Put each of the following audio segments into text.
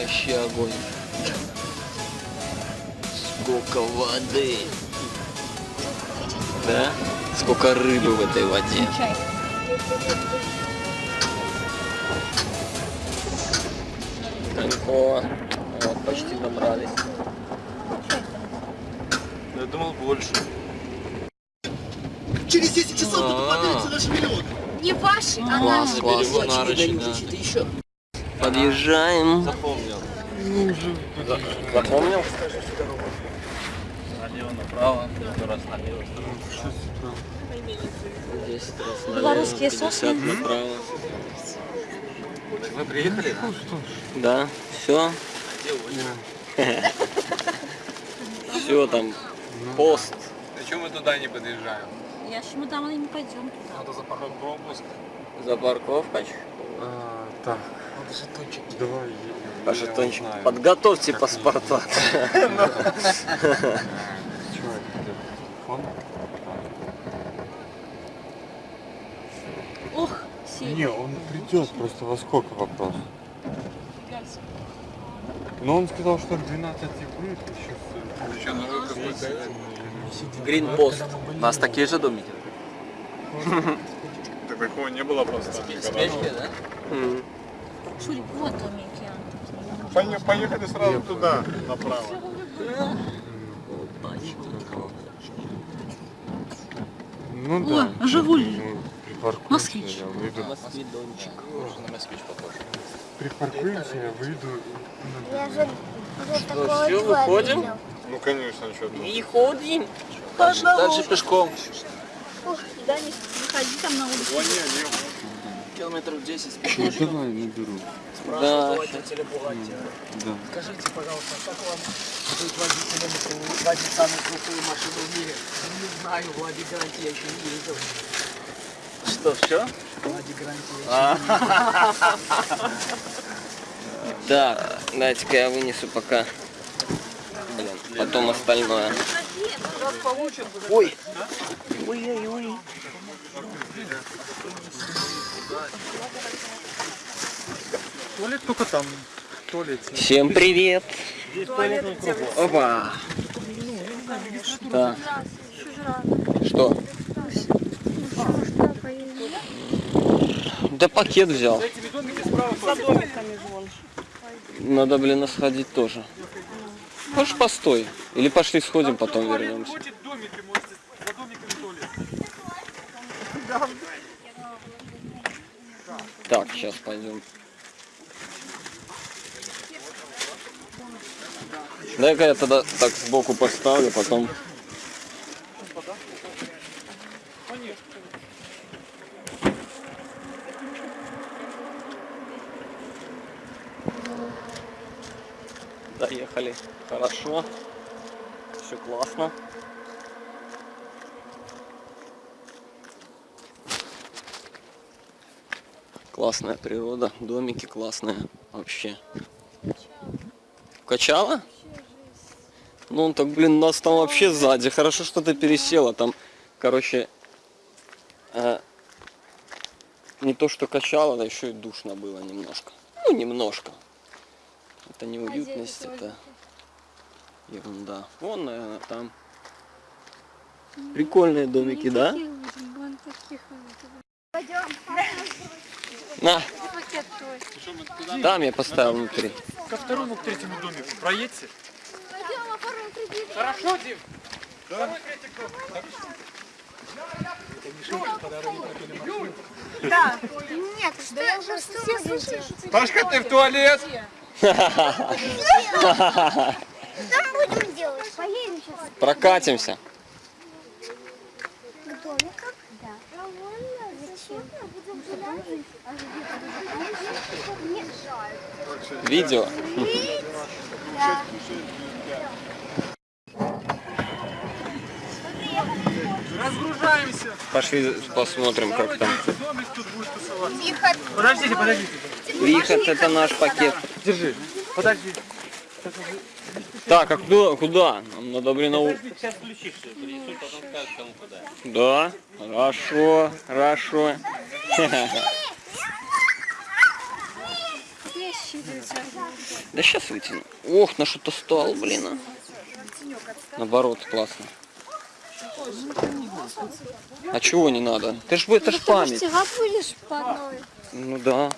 Вообще огонь. Сколько воды. Да? Сколько рыбы в этой воде. Кайфово. Вот, почти добрались. Я думал больше. Через 10 часов А. будут подняться наши миллионы. Не ваши, а Класс, наши. класс. Что-то еще. Подъезжаем. Запомнил. Запомнил? Налево, направо. Раз налево. Здесь раз налево, Белорусские 50 сосны. направо. Вы приехали? Да, все. Все там. Пост. Почему мы туда не подъезжаем? Я ж мы там и не пойдем туда. Надо за пропуск. За парковкой. А, так, давай. А жетончик. Подготовьте паспорта. Чего это? Телефон? Ох, сильно. Не, он придет, просто во сколько вопрос? Но он сказал, что к 12 будет еще. Какой-то... Гринпост. У нас такие же домики. Так такого не было просто. да? Шурик, вот домики. Поехали сразу туда, направо. Ну О, да. Жигуль. Ну, припаркуемся, Москвич. я выйду. Москвидончик. На москвич похож. Припаркуемся, я выйду. Я же всё, два выходим? Ну конечно, что. И ходим. Дальше, дальше пешком. Да, не выходи там на улицу. Километров 10 Ну давай, наберу. Да. Да. Скажите, пожалуйста, как вам быть водителем, водить самую крутую машину в мире? Не знаю, Влади Гаранти я еще не ездил. Что, все? Влади Гаранти я Так, дайте-ка я вынесу пока. Блин, потом остальное. Ой. Ой-ой-ой. Туалет только там. В туалете. Всем привет. Опа. Так. Что? Да пакет взял. Надо, блин, сходить тоже. Можешь постой. Или пошли сходим, потом вернемся. Так, сейчас пойдем. Дай-ка я тогда так сбоку поставлю, потом. Доехали. Хорошо. Все классно. Классная природа, домики классные вообще. Качала? Ну, он так, блин, нас там вообще сзади. Хорошо, что ты пересела. Там, короче, э, не то, что качало, да еще и душно было немножко. Ну, немножко. Это не уютность, это ерунда. Вон, наверное, там. Прикольные домики, да? На, там я поставил внутри. Ко второму, к третьему домику проедьте. Нет, что я уже все слушаю. Пашка, ты в туалет? Там будем делать. Поедем сейчас Прокатимся. к домикам. Да. Зачем? Нет, жаль. Видео. Да. Разгружаемся. Пошли посмотрим, как там. Выход. Подождите, подождите. Выход это наш пакет. Держи. Подожди. Так, а куда? куда? Нам надо, блин, на Сейчас включишь, принесут, потом скажут, кому куда. Да, хорошо, хорошо. Да сейчас вытяну. Ох, на что-то стал, блин. а. Наоборот, классно. А чего не надо? Ты ж, это ж память. Стирать будешь по одной? Ну да.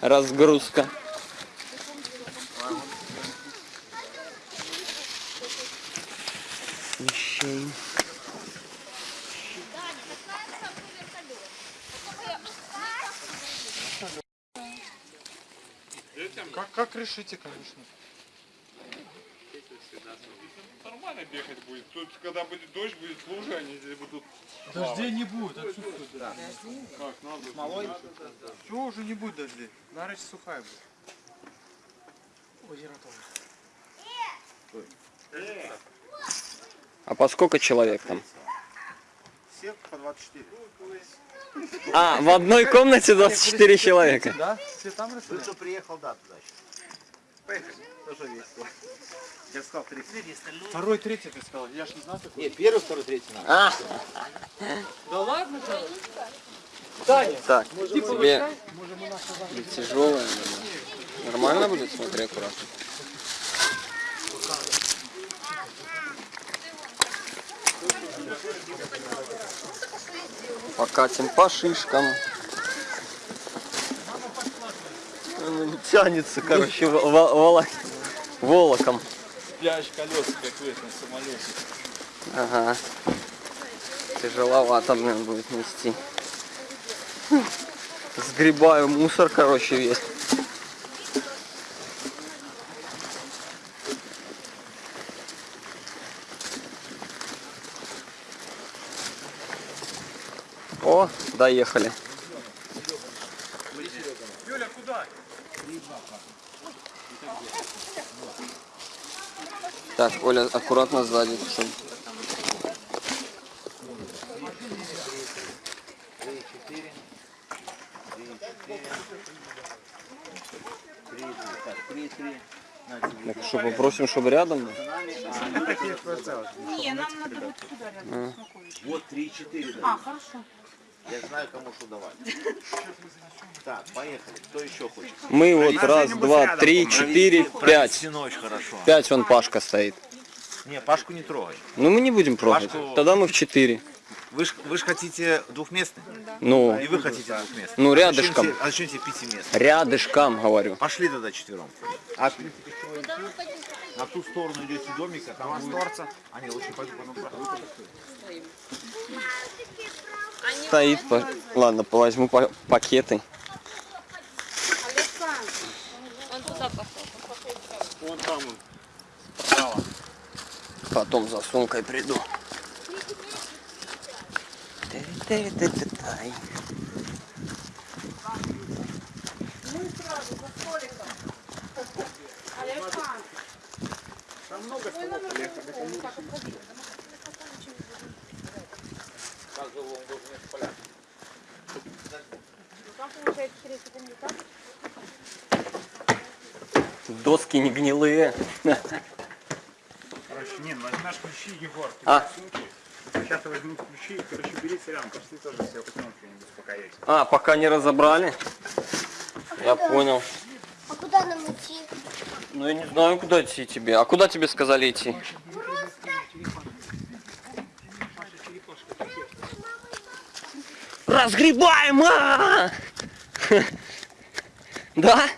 Разгрузка. Вещей. Как, как решите, конечно. Нормально бегать будет. Тут, когда будет дождь, будет лужа, они здесь будут... Дождей не будет, отсутствует. Как, надо. Смолой? Чего уже не будет дождей? Нарочь сухая будет. Озеро тоже. А по сколько человек там? Всех по 24. А, в одной комнате 24 человека. Да? Все там расстреляли? Кто приехал, да, туда еще. Поехали. Тоже весело. Я сказал, три. Второй, третий ты сказал. Я ж не знаю такой. Нет, первый, второй, третий надо. А, Да ладно, так, тебе тяжелое. Нормально будет? Смотри аккуратно. Покатим по шишкам. Ну, Тянется, короче, волоком. Пляж колеса, как в этом самолете. Ага. Тяжеловато, блин, будет нести. Сгребаю мусор, короче, весь. О, доехали. Так, Оля, аккуратно сзади. чтобы Так, что, попросим, чтобы рядом был? Вот три, четыре. А, хорошо. Я знаю, кому что давать. Так, поехали. Кто еще хочет? Мы вот раз, два, три, четыре, пять. Пять вон Пашка стоит. Не, Пашку не трогай. Ну мы не будем трогать. Пашку- Тогда мы в четыре. Вы ж, вы ж хотите двухместный? Ну, И вы хотите двухместный? ну рядышком. А зачем тебе пятиместный? Рядышком, говорю. Пошли тогда четвером. А, на ту сторону идете домика, там будет... А не, лучше пойду потом. Стоит. по- Ладно, возьму па- пакеты. Вон там он. Потом за сумкой приду. Тыры-тыры-тыры-тай. Доски не гнилые. Короче, не, ну возьмешь ключи, Егор. Ты А. Сейчас я возьму ключи, короче, бери рядом, пошли тоже все возьмем что-нибудь, успокояйся. А, пока не разобрали. Я понял. А куда нам? Ну я не знаю, куда идти тебе. А куда тебе сказали идти? Разгребаем! а! Да?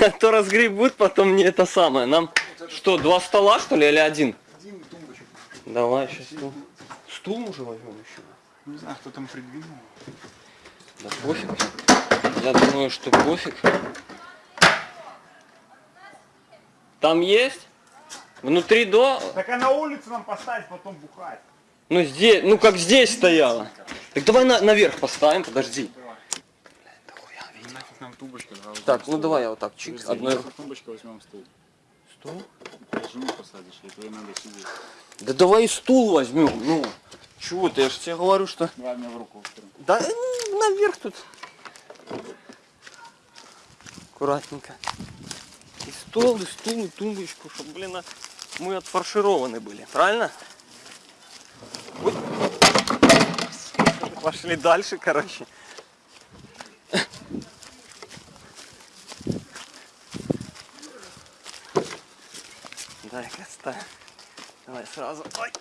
А то разгребут, потом не это самое. Нам что, два стола что ли или один? Давай сейчас стул. Стул уже возьмем еще. Не знаю, кто там придвинул. Да пофиг. Я думаю, что пофиг. Там есть? Внутри до... Так а на улице нам поставить, потом бухать. Ну здесь, ну как здесь стояла. Так давай на- наверх поставим, подожди. Нам? Так, ну давай я вот так чик, одной рукой. Тумбочка возьмем стул. Стул? Жену посадишь, и тебе надо сидеть. Да давай и стул возьмем, ну. Чего ты, я же тебе говорю, что... Давай мне в руку. Да наверх тут. Аккуратненько стол, и стул, и тумбочку, чтобы, блин, а, мы отфаршированы были, правильно? Вот. Пошли дальше, короче. Дай-ка отстань. Давай сразу. Ой.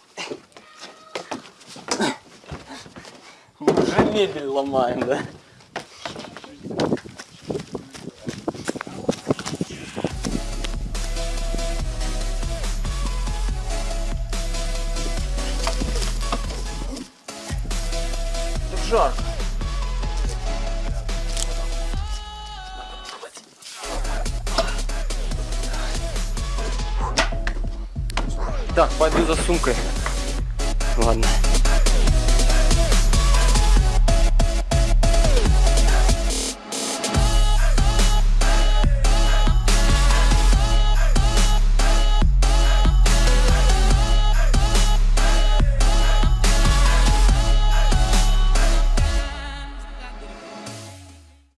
Мы уже мебель ломаем, да? Сумкой. Ладно.